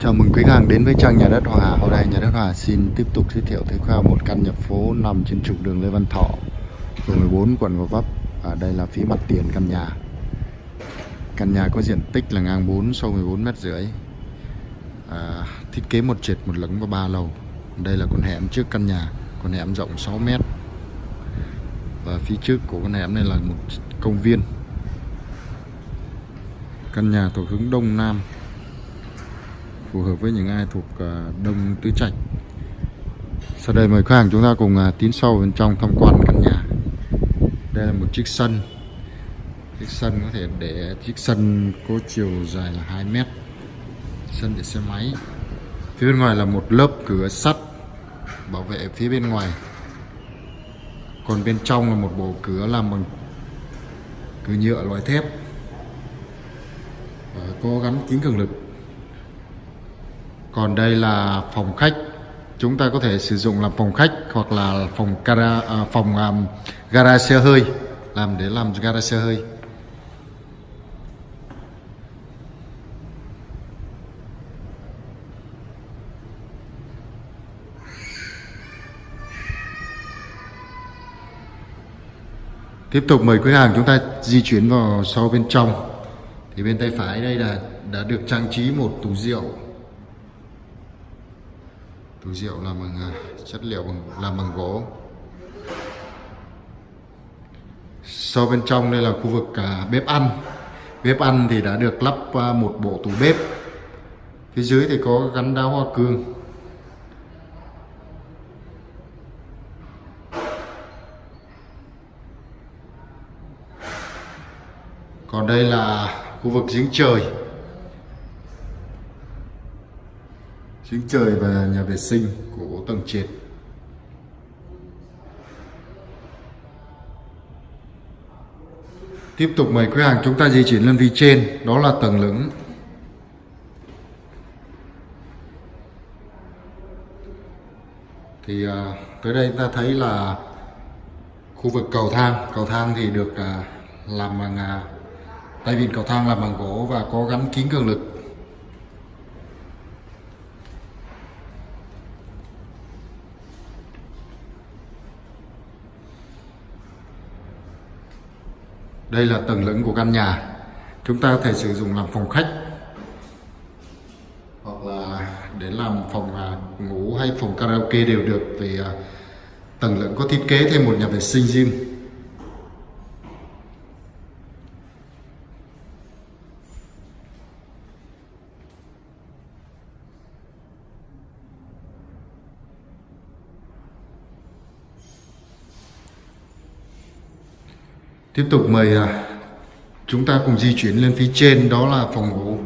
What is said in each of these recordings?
Chào mừng quý khách hàng đến với trang nhà đất Hòa. Hôm nay nhà đất Hòa xin tiếp tục giới thiệu tới khách một căn nhà phố nằm trên trục đường Lê Văn Thọ, phường 14, quận Gò Vấp. Ở đây là phía mặt tiền căn nhà. Căn nhà có diện tích là ngang 4 sâu 14 mét rưỡi. À, thiết kế một trệt một lửng và ba lầu. Đây là con hẻm trước căn nhà, con hẻm rộng 6 mét. Và phía trước của con hẻm này là một công viên. Căn nhà thuộc hướng đông nam phù hợp với những ai thuộc à, Đông Tứ Trạch. Sau đây mời khách hàng chúng ta cùng à, tiến sâu bên trong tham quan căn nhà. Đây là một chiếc sân. Chiếc sân có thể để chiếc sân có chiều dài là 2 mét. Sân để xe máy. Phía bên ngoài là một lớp cửa sắt bảo vệ phía bên ngoài. Còn bên trong là một bộ cửa làm bằng cửa nhựa, loại thép. Và có gắn kính cường lực còn đây là phòng khách. Chúng ta có thể sử dụng làm phòng khách hoặc là phòng gara à, phòng à, um, gara xe hơi làm để làm gara xe hơi. Tiếp tục mời quý hàng chúng ta di chuyển vào sau bên trong. Thì bên tay phải đây là đã được trang trí một tủ rượu túi rượu làm bằng à, chất liệu bằng làm bằng gỗ. Sau bên trong đây là khu vực à, bếp ăn. Bếp ăn thì đã được lắp à, một bộ tủ bếp. Phía dưới thì có gắn đá hoa cương. Còn đây là khu vực giếng trời. Giếng trời và nhà vệ sinh của tầng trệt Tiếp tục mời khách hàng chúng ta di chuyển lên vị trên Đó là tầng lửng. Thì à, tới đây ta thấy là Khu vực cầu thang. Cầu thang thì được à, làm bằng à, Tay vịn cầu thang làm bằng gỗ Và có gắn kính cường lực. Đây là tầng lửng của căn nhà. Chúng ta có thể sử dụng làm phòng khách, hoặc là để làm phòng à, ngủ hay phòng karaoke đều được vì à, tầng lửng có thiết kế thêm một nhà vệ sinh riêng. Tiếp tục mời à, chúng ta cùng di chuyển lên phía trên đó là phòng ngủ.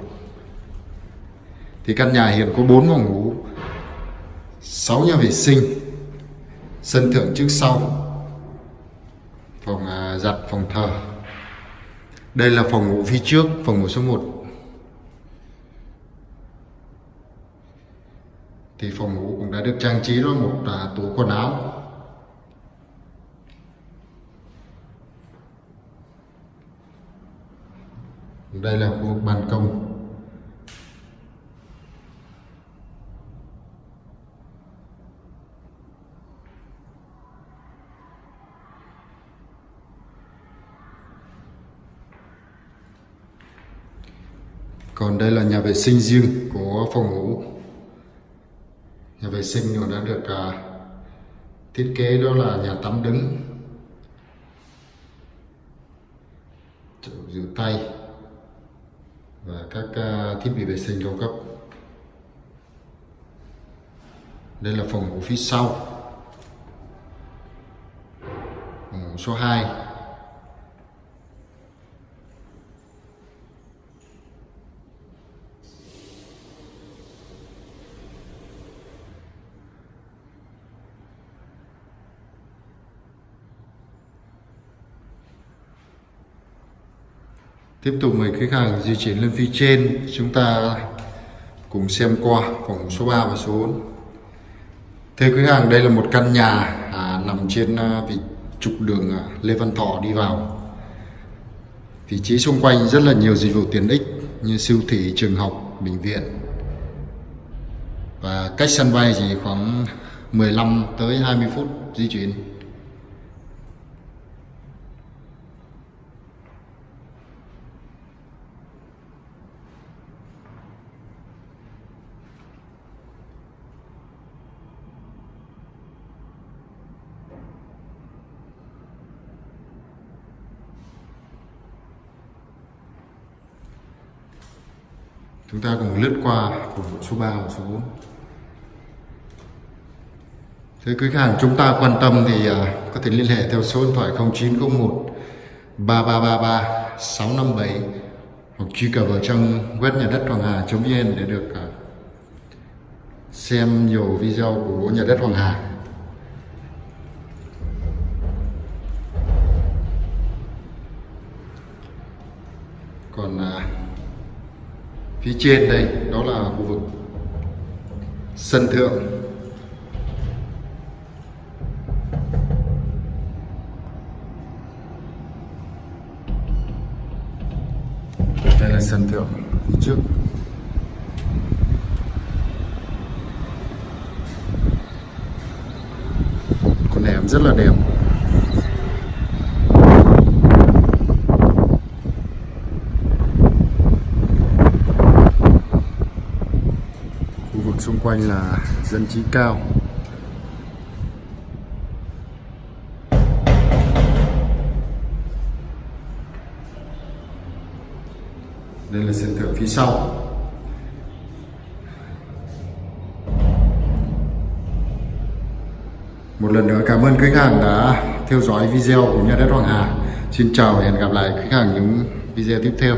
Thì căn nhà hiện có 4 phòng ngủ, 6 nhà vệ sinh, sân thượng trước sau, phòng à, giặt, phòng thờ. Đây là phòng ngủ phía trước, phòng ngủ số 1. Thì phòng ngủ cũng đã được trang trí đó một à, tủ quần áo đây là khu vực ban công. Còn đây là nhà vệ sinh riêng của phòng ngủ. Nhà vệ sinh nó đã được à, thiết kế đó là nhà tắm đứng. Chỗ rửa tay và các à, thiết bị vệ sinh cao cấp. Đây là phòng ngủ phía sau. Phòng ngủ số 2 Tiếp tục mời khách hàng di chuyển lên phía trên. Chúng ta cùng xem qua phòng số 3 và số 4 Thưa khách hàng đây là một căn nhà à, nằm trên à, vị trục đường à, Lê Văn Thọ đi vào. Vị trí xung quanh rất là nhiều dịch vụ tiện ích như siêu thị, trường học, bệnh viện. Và cách sân bay chỉ khoảng 15 tới 20 phút di chuyển. Chúng ta cùng lướt qua phục số 3 và số 4 Thế quý khách hàng chúng ta quan tâm thì à, có thể liên hệ theo số điện thoại 0901 3333 657 hoặc truy cập vào trong web nhà đất Hoàng Hà.vn để được à, xem nhiều video của nhà đất Hoàng Hà. Còn à, phía trên đây, đó là khu vực sân thượng. Đây là sân thượng phía trước. Con hẻm rất là đẹp khu vực xung quanh là dân trí cao. Đây là sân thượng phía sau. Một lần nữa cảm ơn khách hàng đã theo dõi video của nhà đất Hoàng Hà. Xin chào và hẹn gặp lại khách hàng những video tiếp theo.